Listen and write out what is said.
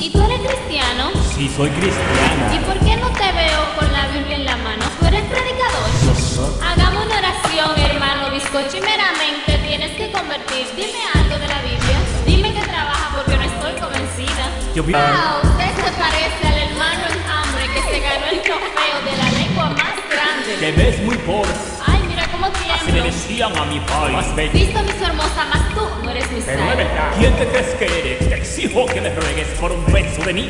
¿Y tú eres cristiano? Sí, soy cristiano. ¿Y por qué no te veo con la Biblia en la mano? ¿Tú eres predicador? Hagamos una oración, hermano bizcocho, y meramente tienes que convertir. Dime algo de la Biblia. Dime que trabaja porque no estoy convencida. Yo vi- Ah, usted se parece al hermano en hambre que se ganó el trofeo de la lengua más grande. Te ves muy pobre. Ay, mira cómo Así le tiemblo. decían a mi padre. Más bello. Cristo mi su hermosa, más tú no eres mi Pero sal. ¿Quién te crees que eres? Exijo que me ruegues por un beso de mí.